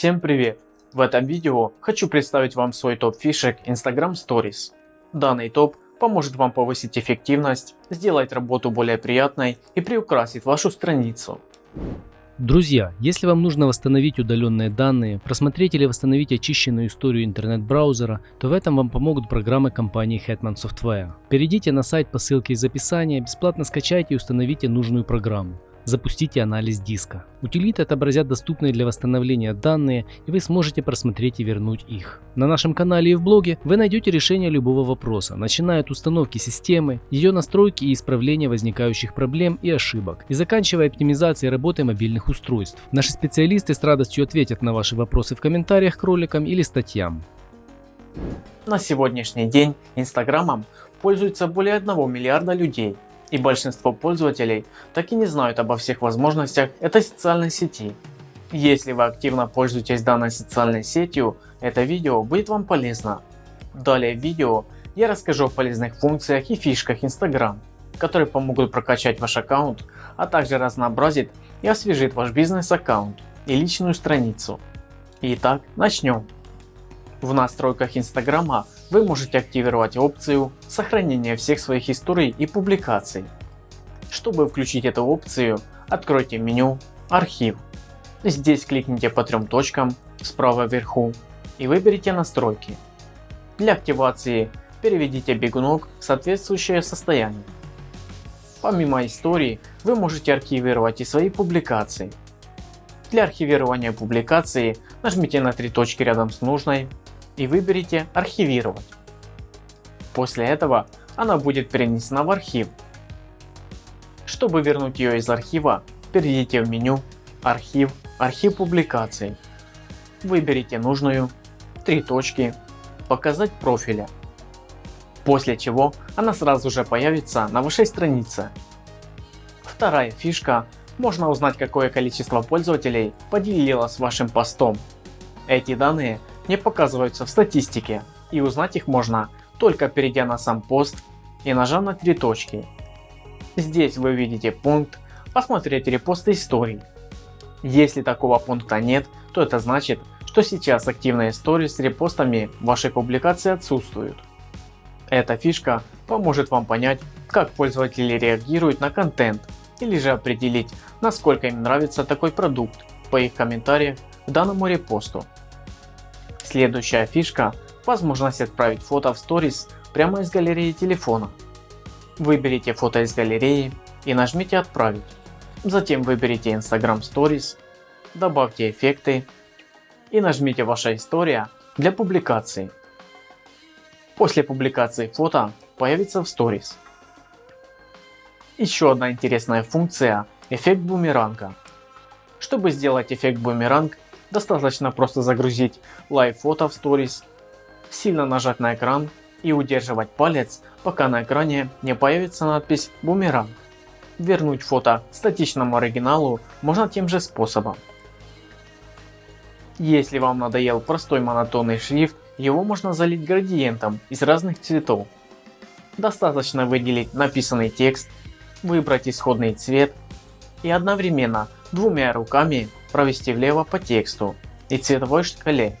Всем привет! В этом видео хочу представить вам свой топ фишек Instagram Stories. Данный топ поможет вам повысить эффективность, сделать работу более приятной и приукрасит вашу страницу. Друзья, если вам нужно восстановить удаленные данные, просмотреть или восстановить очищенную историю интернет-браузера, то в этом вам помогут программы компании Hetman Software. Перейдите на сайт по ссылке из описания, бесплатно скачайте и установите нужную программу. Запустите анализ диска. Утилиты отобразят доступные для восстановления данные и вы сможете просмотреть и вернуть их. На нашем канале и в блоге вы найдете решение любого вопроса, начиная от установки системы, ее настройки и исправления возникающих проблем и ошибок, и заканчивая оптимизацией работы мобильных устройств. Наши специалисты с радостью ответят на ваши вопросы в комментариях к роликам или статьям. На сегодняшний день Инстаграмом пользуется более 1 миллиарда людей и большинство пользователей так и не знают обо всех возможностях этой социальной сети. Если вы активно пользуетесь данной социальной сетью, это видео будет вам полезно. Далее в видео я расскажу о полезных функциях и фишках Instagram, которые помогут прокачать ваш аккаунт, а также разнообразит и освежит ваш бизнес аккаунт и личную страницу. Итак, начнем. В настройках Инстаграма вы можете активировать опцию сохранения всех своих историй и публикаций. Чтобы включить эту опцию, откройте меню «Архив». Здесь кликните по трем точкам справа вверху и выберите настройки. Для активации переведите бегунок в соответствующее состояние. Помимо истории, вы можете архивировать и свои публикации. Для архивирования публикации нажмите на три точки рядом с нужной и выберите архивировать. После этого она будет перенесена в архив. Чтобы вернуть ее из архива, перейдите в меню архив, архив публикаций. Выберите нужную, три точки, показать профиля. После чего она сразу же появится на вашей странице. Вторая фишка можно узнать какое количество пользователей поделилось вашим постом. Эти данные не показываются в статистике и узнать их можно только перейдя на сам пост и нажав на три точки. Здесь вы видите пункт «Посмотреть репосты историй». Если такого пункта нет, то это значит, что сейчас активные истории с репостами вашей публикации отсутствуют. Эта фишка поможет вам понять, как пользователи реагируют на контент или же определить, насколько им нравится такой продукт по их комментариям к данному репосту. Следующая фишка – возможность отправить фото в сторис прямо из галереи телефона. Выберите фото из галереи и нажмите отправить. Затем выберите Instagram Stories, добавьте эффекты и нажмите ваша история для публикации. После публикации фото появится в Stories. Еще одна интересная функция – эффект бумеранга. Чтобы сделать эффект бумеранг, Достаточно просто загрузить live фото в Stories, сильно нажать на экран и удерживать палец, пока на экране не появится надпись «Бумеранг». Вернуть фото статичному оригиналу можно тем же способом. Если вам надоел простой монотонный шрифт, его можно залить градиентом из разных цветов. Достаточно выделить написанный текст, выбрать исходный цвет и одновременно двумя руками провести влево по тексту и цветовой шкале.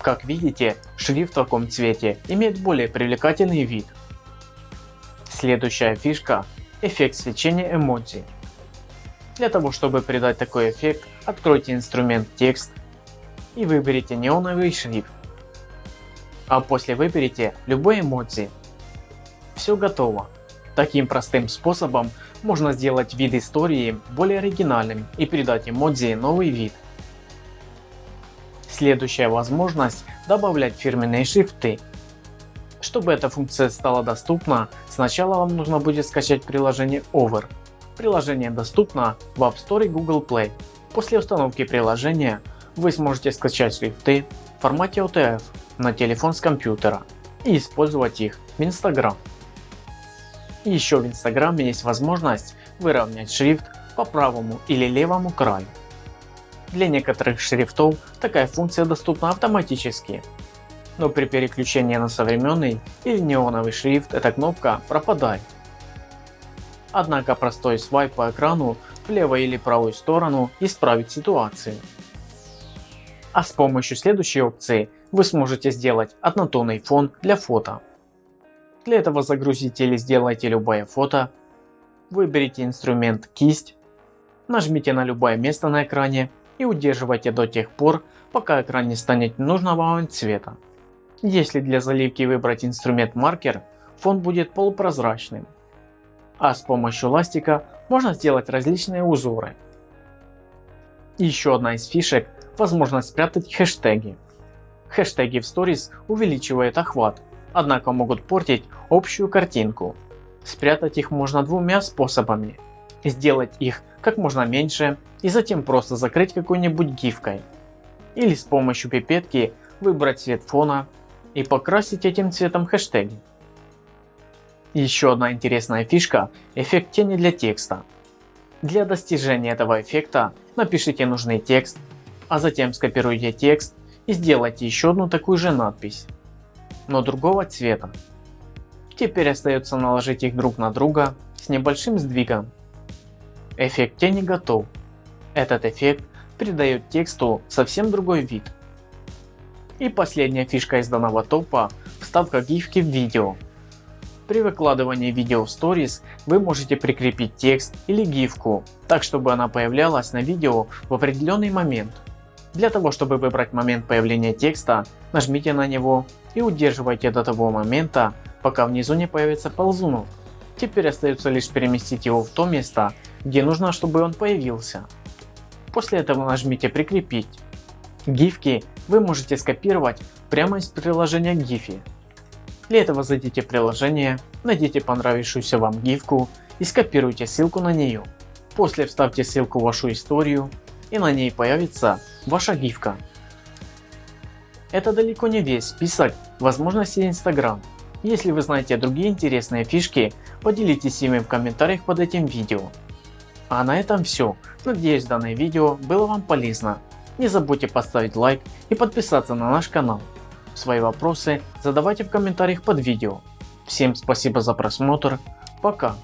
Как видите, шрифт в таком цвете имеет более привлекательный вид. Следующая фишка – эффект свечения эмодзи. Для того чтобы придать такой эффект, откройте инструмент текст и выберите неоновый шрифт. А после выберите любой эмодзи. Все готово. Таким простым способом можно сделать вид истории более оригинальным и придать эмодзи новый вид. Следующая возможность – добавлять фирменные шрифты. Чтобы эта функция стала доступна, сначала вам нужно будет скачать приложение Over. Приложение доступно в App Store и Google Play. После установки приложения вы сможете скачать шрифты в формате OTF на телефон с компьютера и использовать их в Instagram. И еще в Инстаграме есть возможность выровнять шрифт по правому или левому краю. Для некоторых шрифтов такая функция доступна автоматически, но при переключении на современный или неоновый шрифт эта кнопка пропадает. Однако простой свайп по экрану в левую или правую сторону исправит ситуацию. А с помощью следующей опции вы сможете сделать однотонный фон для фото. Для этого загрузите или сделайте любое фото, выберите инструмент кисть, нажмите на любое место на экране и удерживайте до тех пор, пока экран не станет нужного вам цвета. Если для заливки выбрать инструмент маркер, фон будет полупрозрачным. А с помощью ластика можно сделать различные узоры. Еще одна из фишек – возможность спрятать хэштеги. Хэштеги в сторис увеличивают охват, однако могут портить общую картинку. Спрятать их можно двумя способами. Сделать их как можно меньше и затем просто закрыть какой-нибудь гифкой. Или с помощью пипетки выбрать цвет фона и покрасить этим цветом хэштеги. Еще одна интересная фишка – эффект тени для текста. Для достижения этого эффекта напишите нужный текст, а затем скопируйте текст и сделайте еще одну такую же надпись, но другого цвета. Теперь остается наложить их друг на друга с небольшим сдвигом. Эффект тени готов. Этот эффект придает тексту совсем другой вид. И последняя фишка из данного топа – вставка гифки в видео. При выкладывании видео в Stories вы можете прикрепить текст или гифку, так чтобы она появлялась на видео в определенный момент. Для того чтобы выбрать момент появления текста, нажмите на него и удерживайте до того момента, пока внизу не появится ползунок. Теперь остается лишь переместить его в то место, где нужно чтобы он появился. После этого нажмите прикрепить. Гифки вы можете скопировать прямо из приложения Giphy. Для этого зайдите в приложение, найдите понравившуюся вам гифку и скопируйте ссылку на нее. После вставьте ссылку в вашу историю и на ней появится ваша гифка. Это далеко не весь список возможностей Instagram. Если вы знаете другие интересные фишки, поделитесь ими в комментариях под этим видео. А на этом все. Надеюсь данное видео было вам полезно. Не забудьте поставить лайк и подписаться на наш канал. Свои вопросы задавайте в комментариях под видео. Всем спасибо за просмотр. Пока.